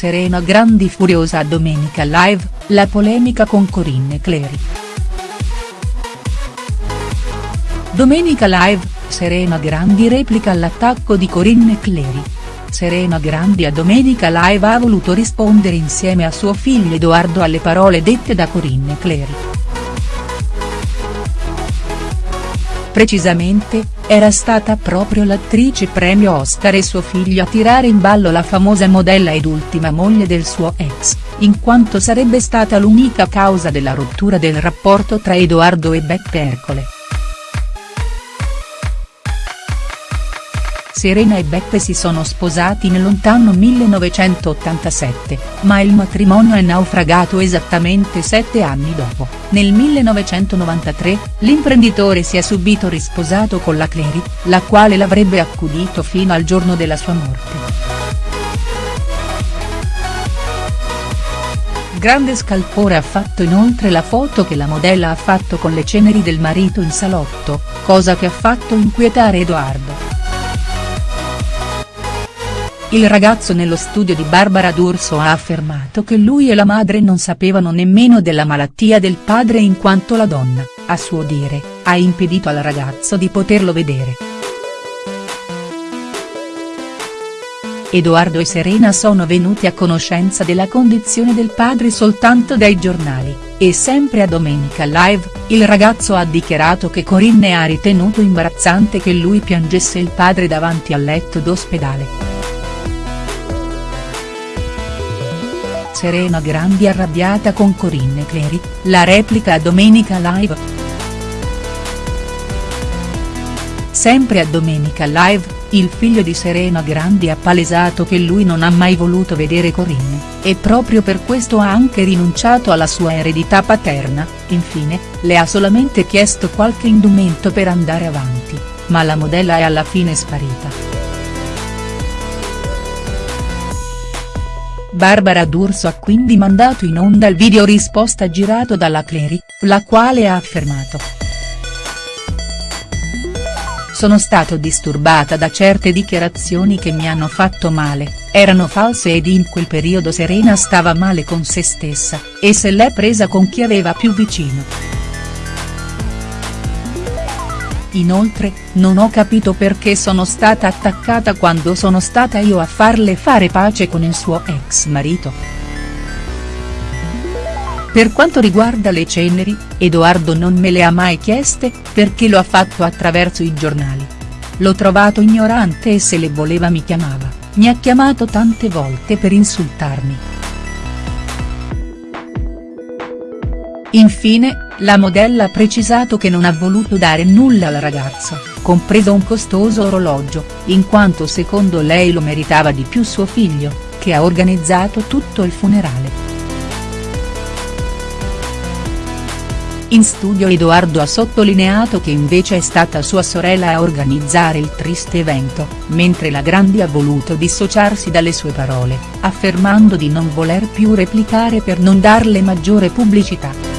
Serena Grandi furiosa a Domenica Live, la polemica con Corinne Clery. Domenica Live, Serena Grandi replica all'attacco di Corinne Clery. Serena Grandi a Domenica Live ha voluto rispondere insieme a suo figlio Edoardo alle parole dette da Corinne Clery. Precisamente, era stata proprio l'attrice premio Oscar e suo figlio a tirare in ballo la famosa modella ed ultima moglie del suo ex, in quanto sarebbe stata l'unica causa della rottura del rapporto tra Edoardo e Beppe Ercole. Serena e Beppe si sono sposati nel lontano 1987, ma il matrimonio è naufragato esattamente sette anni dopo, nel 1993, l'imprenditore si è subito risposato con la Clery, la quale l'avrebbe accudito fino al giorno della sua morte. Grande scalpore ha fatto inoltre la foto che la modella ha fatto con le ceneri del marito in salotto, cosa che ha fatto inquietare Edoardo. Il ragazzo nello studio di Barbara D'Urso ha affermato che lui e la madre non sapevano nemmeno della malattia del padre in quanto la donna, a suo dire, ha impedito al ragazzo di poterlo vedere. Edoardo e Serena sono venuti a conoscenza della condizione del padre soltanto dai giornali, e sempre a Domenica Live, il ragazzo ha dichiarato che Corinne ha ritenuto imbarazzante che lui piangesse il padre davanti al letto d'ospedale. Serena Grandi arrabbiata con Corinne Clery, la replica a Domenica Live. Sempre a Domenica Live, il figlio di Serena Grandi ha palesato che lui non ha mai voluto vedere Corinne, e proprio per questo ha anche rinunciato alla sua eredità paterna, infine, le ha solamente chiesto qualche indumento per andare avanti, ma la modella è alla fine sparita. Barbara D'Urso ha quindi mandato in onda il video risposta girato dalla Clery, la quale ha affermato. Sono stato disturbata da certe dichiarazioni che mi hanno fatto male, erano false ed in quel periodo Serena stava male con se stessa, e se l'è presa con chi aveva più vicino. Inoltre, non ho capito perché sono stata attaccata quando sono stata io a farle fare pace con il suo ex marito. Per quanto riguarda le ceneri, Edoardo non me le ha mai chieste, perché lo ha fatto attraverso i giornali. L'ho trovato ignorante e se le voleva mi chiamava, mi ha chiamato tante volte per insultarmi. Infine, la modella ha precisato che non ha voluto dare nulla al ragazzo, compreso un costoso orologio, in quanto secondo lei lo meritava di più suo figlio, che ha organizzato tutto il funerale. In studio Edoardo ha sottolineato che invece è stata sua sorella a organizzare il triste evento, mentre la Grandi ha voluto dissociarsi dalle sue parole, affermando di non voler più replicare per non darle maggiore pubblicità.